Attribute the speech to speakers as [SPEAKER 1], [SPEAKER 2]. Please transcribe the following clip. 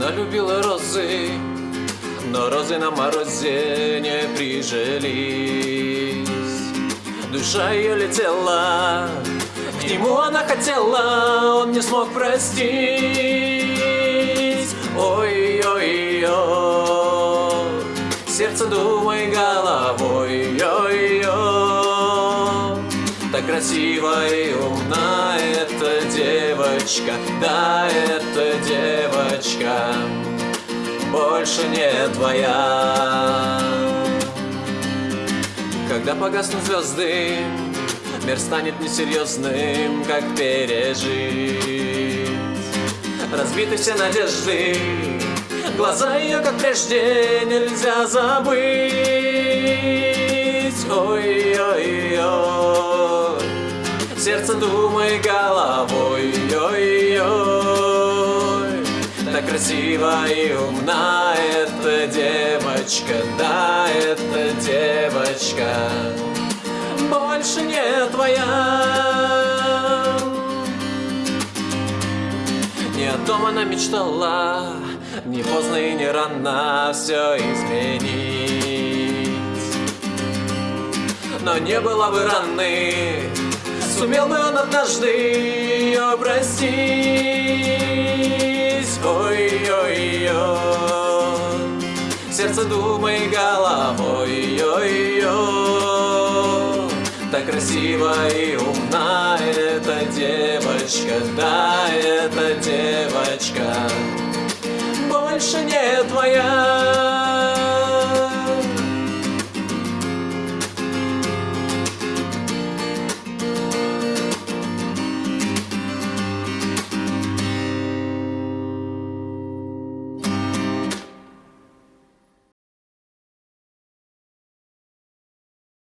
[SPEAKER 1] Она любила розы, но розы на морозе не прижились. Душа ее летела, к нему она хотела, он не смог простить. Ой-ой-ой, сердце думай головой, ой-ой. Так красива и умна эта девочка, да, эта девочка больше не твоя. Когда погаснут звезды, мир станет несерьезным, как пережить. Разбиты все надежды, глаза ее, как прежде, нельзя забыть. Ой-ой-ой, сердце думай головой, ой-ой. Так красива и умна эта девочка, да, эта девочка больше не твоя. Не о том она мечтала, не поздно и не рано все изменить. Но не было бы раны, сумел бы он однажды ее простить. Ой-ой-ой, сердце думай головой, ой-ой. Так красива и умна эта девочка, да, эта девочка больше не твоя.